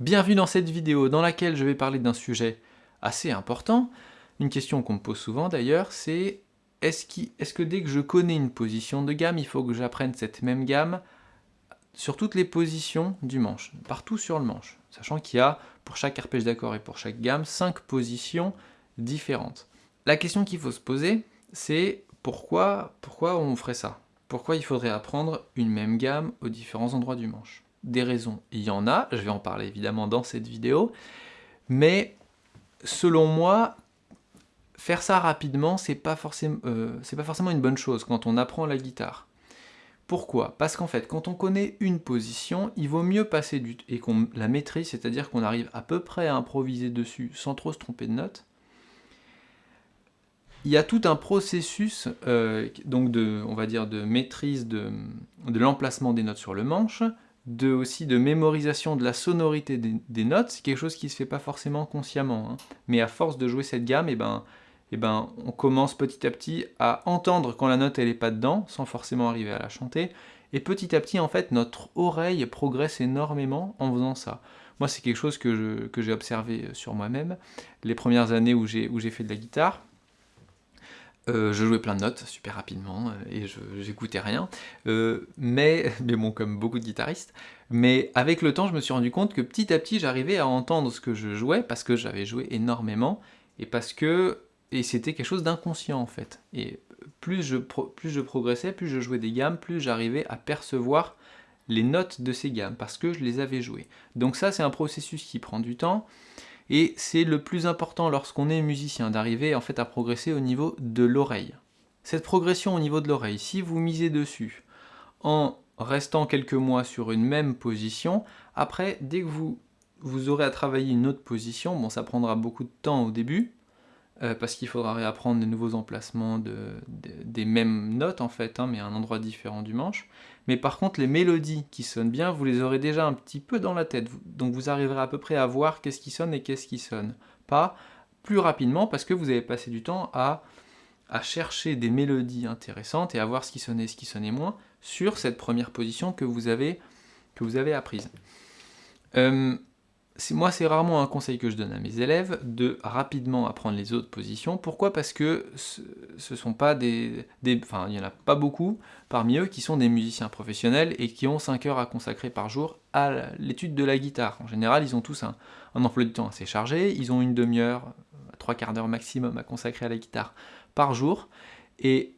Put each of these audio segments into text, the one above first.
Bienvenue dans cette vidéo dans laquelle je vais parler d'un sujet assez important. Une question qu'on me pose souvent d'ailleurs, c'est est-ce est que dès que je connais une position de gamme, il faut que j'apprenne cette même gamme sur toutes les positions du manche, partout sur le manche, sachant qu'il y a pour chaque arpège d'accord et pour chaque gamme, 5 positions différentes. La question qu'il faut se poser, c'est pourquoi, pourquoi on ferait ça? Pourquoi il faudrait apprendre une même gamme aux différents endroits du manche? Des raisons, il y en a, je vais en parler évidemment dans cette vidéo, mais selon moi, faire ça rapidement, c'est pas, euh, pas forcément une bonne chose quand on apprend la guitare. Pourquoi? Parce qu'en fait, quand on connaît une position, il vaut mieux passer du et qu'on la maîtrise, c'est-à-dire qu'on arrive à peu près à improviser dessus sans trop se tromper de notes. Il y a tout un processus euh, donc de, on va dire, de maîtrise de, l'emplacement des notes sur le manche, de, aussi de mémorisation de la sonorité des, notes, c'est quelque chose qui ne se fait pas forcément consciemment. Hein. Mais à force de jouer cette gamme, et eh ben, eh ben, on commence petit à petit à entendre quand la note elle est pas dedans, sans forcément arriver à la chanter, et petit à petit, en fait, notre oreille progresse énormément en faisant ça. Moi, c'est quelque chose que j'ai observé sur moi-même, les premières années où j'ai fait de la guitare, euh, je jouais plein de notes super rapidement euh, et j'écoutais rien, euh, mais, mais bon comme beaucoup de guitaristes, mais avec le temps je me suis rendu compte que petit à petit j'arrivais à entendre ce que je jouais parce que j'avais joué énormément et parce que et c'était quelque chose d'inconscient en fait. Et plus je, plus je progressais, plus je jouais des gammes, plus j'arrivais à percevoir les notes de ces gammes, parce que je les avais jouées. Donc ça c'est un processus qui prend du temps, et c'est le plus important lorsqu'on est musicien, d'arriver en fait à progresser au niveau de l'oreille. Cette progression au niveau de l'oreille, si vous misez dessus en restant quelques mois sur une même position, après, dès que vous, vous aurez à travailler une autre position, bon ça prendra beaucoup de temps au début, euh, parce qu'il faudra réapprendre des nouveaux emplacements des mêmes notes en fait, hein, mais à un endroit différent du manche. Mais par contre, les mélodies qui sonnent bien, vous les aurez déjà un petit peu dans la tête, donc vous arriverez à peu près à voir qu'est-ce qui sonne et qu'est-ce qui sonne pas plus rapidement, parce que vous avez passé du temps à, chercher des mélodies intéressantes et à voir ce qui sonnait et ce qui sonnait moins sur cette première position que vous avez, que vous avez apprise. Euh, moi, c'est rarement un conseil que je donne à mes élèves, de rapidement apprendre les autres positions. Pourquoi? Parce que ce sont pas des, Enfin, il n'y en a pas beaucoup parmi eux qui sont des musiciens professionnels et qui ont 5 heures à consacrer par jour à l'étude de la guitare. En général, ils ont tous un, un emploi du temps assez chargé, ils ont une demi-heure, trois quarts d'heure maximum à consacrer à la guitare par jour, et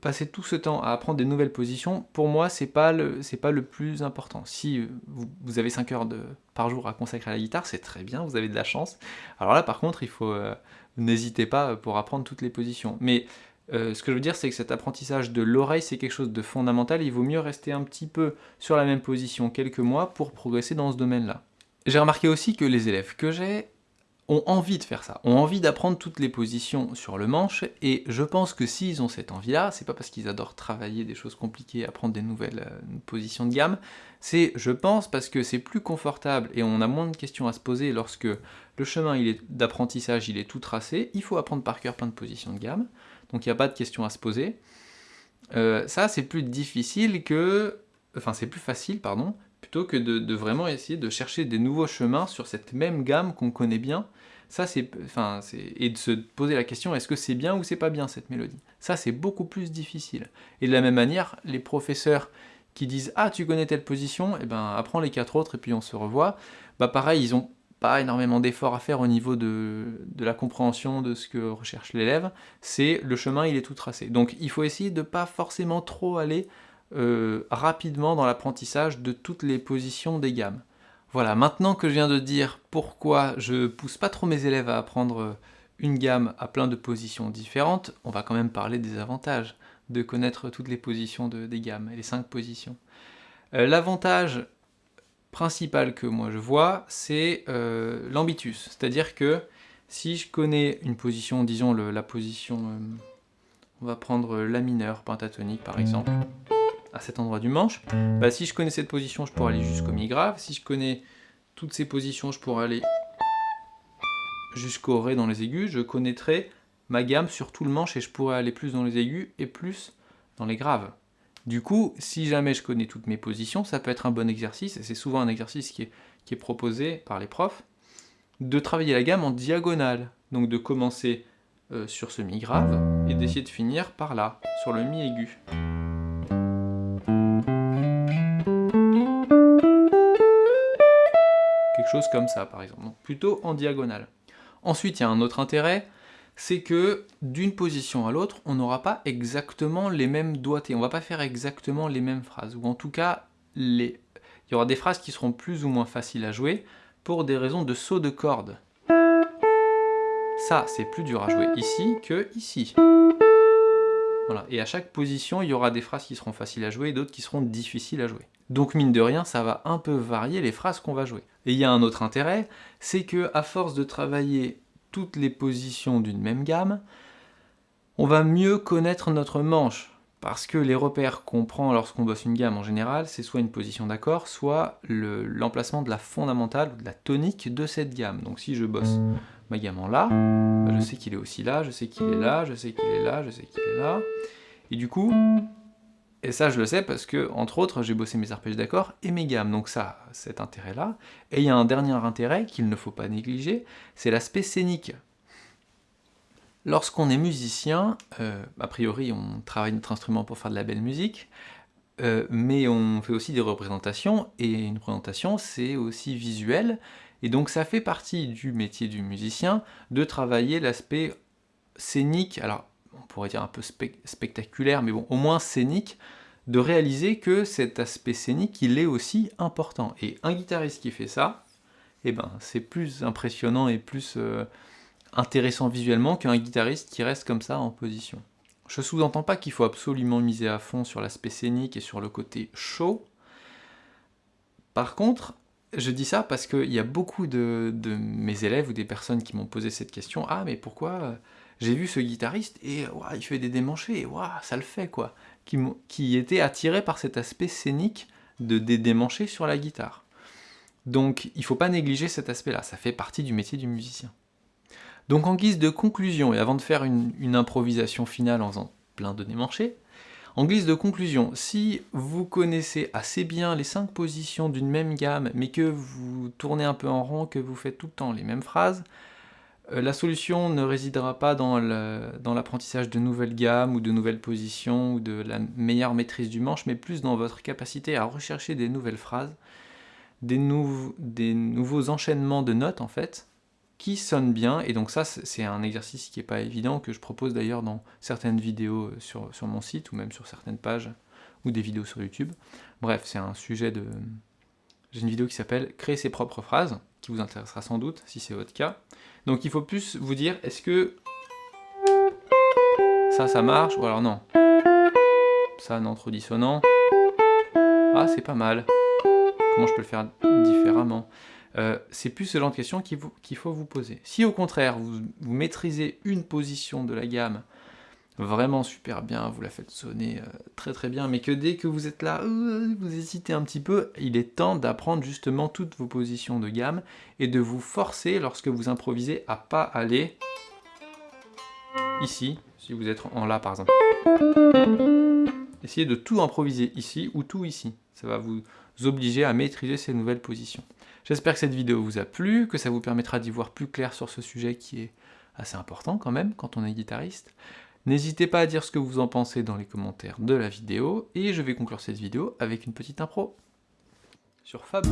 passer tout ce temps à apprendre des nouvelles positions, pour moi, c'est pas le, pas le plus important. Si vous, avez 5 heures de, par jour à consacrer à la guitare, c'est très bien, vous avez de la chance. Alors là, par contre, il faut, euh, n'hésitez pas pour apprendre toutes les positions. Mais euh, ce que je veux dire, c'est que cet apprentissage de l'oreille, c'est quelque chose de fondamental. Il vaut mieux rester un petit peu sur la même position quelques mois pour progresser dans ce domaine-là. J'ai remarqué aussi que les élèves que j'ai ont envie de faire ça, ont envie d'apprendre toutes les positions sur le manche, et je pense que s'ils ont cette envie-là, c'est pas parce qu'ils adorent travailler des choses compliquées, apprendre des nouvelles euh, positions de gamme, c'est, je pense, parce que c'est plus confortable et on a moins de questions à se poser lorsque le chemin d'apprentissage il est tout tracé, il faut apprendre par cœur plein de positions de gamme, donc il n'y a pas de questions à se poser. Euh, ça, c'est plus difficile que... Enfin, c'est plus facile, pardon, plutôt que de, vraiment essayer de chercher des nouveaux chemins sur cette même gamme qu'on connaît bien, ça c'est, enfin, et de se poser la question est-ce que c'est bien ou c'est pas bien cette mélodie? Ça c'est beaucoup plus difficile. Et de la même manière, les professeurs qui disent ah tu connais telle position, eh ben apprends les quatre autres et puis on se revoit, bah pareil ils ont pas énormément d'efforts à faire au niveau de, la compréhension de ce que recherche l'élève, c'est le chemin il est tout tracé. Donc il faut essayer de pas forcément trop aller euh, rapidement dans l'apprentissage de toutes les positions des gammes. Voilà, maintenant que je viens de dire pourquoi je pousse pas trop mes élèves à apprendre une gamme à plein de positions différentes, on va quand même parler des avantages de connaître toutes les positions de, des gammes, les cinq positions. Euh, l'avantage principal que moi je vois, c'est euh, l'ambitus, c'est-à-dire que si je connais une position, disons la position, on va prendre la mineure pentatonique par exemple, à cet endroit du manche, bah, si je connais cette position, je pourrais aller jusqu'au mi grave. Si je connais toutes ces positions, je pourrais aller jusqu'au ré dans les aigus. Je connaîtrai ma gamme sur tout le manche et je pourrais aller plus dans les aigus et plus dans les graves. Du coup, si jamais je connais toutes mes positions, ça peut être un bon exercice, et c'est souvent un exercice qui est, proposé par les profs, de travailler la gamme en diagonale. Donc de commencer euh, sur ce mi grave et d'essayer de finir par là, sur le mi aigu. Chose comme ça par exemple, plutôt en diagonale. Ensuite, il y a un autre intérêt, c'est que d'une position à l'autre, on n'aura pas exactement les mêmes doigtés, on va pas faire exactement les mêmes phrases, ou en tout cas, il y aura des phrases qui seront plus ou moins faciles à jouer pour des raisons de saut de corde. Ça, c'est plus dur à jouer ici que ici. Et à chaque position, il y aura des phrases qui seront faciles à jouer et d'autres qui seront difficiles à jouer. Donc mine de rien, ça va un peu varier les phrases qu'on va jouer. Et il y a un autre intérêt, c'est que à force de travailler toutes les positions d'une même gamme, on va mieux connaître notre manche. Parce que les repères qu'on prend lorsqu'on bosse une gamme en général, c'est soit une position d'accord, soit l'emplacement de la fondamentale ou de la tonique de cette gamme. Donc si je bosse ma gamme en bah, je sais qu'il est aussi là, je sais qu'il est là, je sais qu'il est là, je sais qu'il est là. Et du coup, et ça je le sais parce que, entre autres, j'ai bossé mes arpèges d'accord et mes gammes, donc ça, cet intérêt-là. Et il y a un dernier intérêt qu'il ne faut pas négliger, c'est l'aspect scénique. Lorsqu'on est musicien, euh, a priori on travaille notre instrument pour faire de la belle musique, euh, mais on fait aussi des représentations, et une représentation c'est aussi visuel, et donc ça fait partie du métier du musicien de travailler l'aspect scénique, alors on pourrait dire un peu spectaculaire, mais bon, au moins scénique, de réaliser que cet aspect scénique, il est aussi important. Et un guitariste qui fait ça, eh ben, c'est plus impressionnant et plus... Euh, intéressant visuellement qu'un guitariste qui reste comme ça en position. Je sous-entends pas qu'il faut absolument miser à fond sur l'aspect scénique et sur le côté show. Par contre, je dis ça parce qu'il y a beaucoup de, mes élèves ou des personnes qui m'ont posé cette question « Ah, mais pourquoi euh, j'ai vu ce guitariste et il fait des démanchés, et ça le fait quoi !» qui, qui étaient attirés par cet aspect scénique de des démanchés sur la guitare. Donc il ne faut pas négliger cet aspect-là, ça fait partie du métier du musicien. Donc en guise de conclusion, et avant de faire une, improvisation finale en faisant plein de démanchés, en guise de conclusion, si vous connaissez assez bien les 5 positions d'une même gamme, mais que vous tournez un peu en rond, que vous faites tout le temps les mêmes phrases, euh, la solution ne résidera pas dans l'apprentissage de nouvelles gammes ou de nouvelles positions ou de la meilleure maîtrise du manche, mais plus dans votre capacité à rechercher des nouvelles phrases, des, des nouveaux enchaînements de notes en fait, qui sonne bien, et donc ça c'est un exercice qui n'est pas évident, que je propose d'ailleurs dans certaines vidéos euh, sur, sur, mon site, ou même sur certaines pages, ou des vidéos sur YouTube. Bref, c'est un sujet de... J'ai une vidéo qui s'appelle « Créer ses propres phrases », qui vous intéressera sans doute, si c'est votre cas. Donc il faut plus vous dire, est-ce que ça, ça marche, ou alors non? Ça, non, trop dissonant. Ah, c'est pas mal. Comment je peux le faire différemment? Euh, c'est plus ce genre de questions qu'il faut vous poser. Si au contraire, vous, maîtrisez une position de la gamme vraiment super bien, vous la faites sonner euh, très très bien, mais que dès que vous êtes là, euh, vous hésitez un petit peu, il est temps d'apprendre justement toutes vos positions de gamme et de vous forcer, lorsque vous improvisez, à pas aller ici, si vous êtes en La par exemple. Essayez de tout improviser ici ou tout ici. Ça va vous obliger à maîtriser ces nouvelles positions. J'espère que cette vidéo vous a plu, que ça vous permettra d'y voir plus clair sur ce sujet qui est assez important quand même quand on est guitariste. N'hésitez pas à dire ce que vous en pensez dans les commentaires de la vidéo, et je vais conclure cette vidéo avec une petite impro sur Fab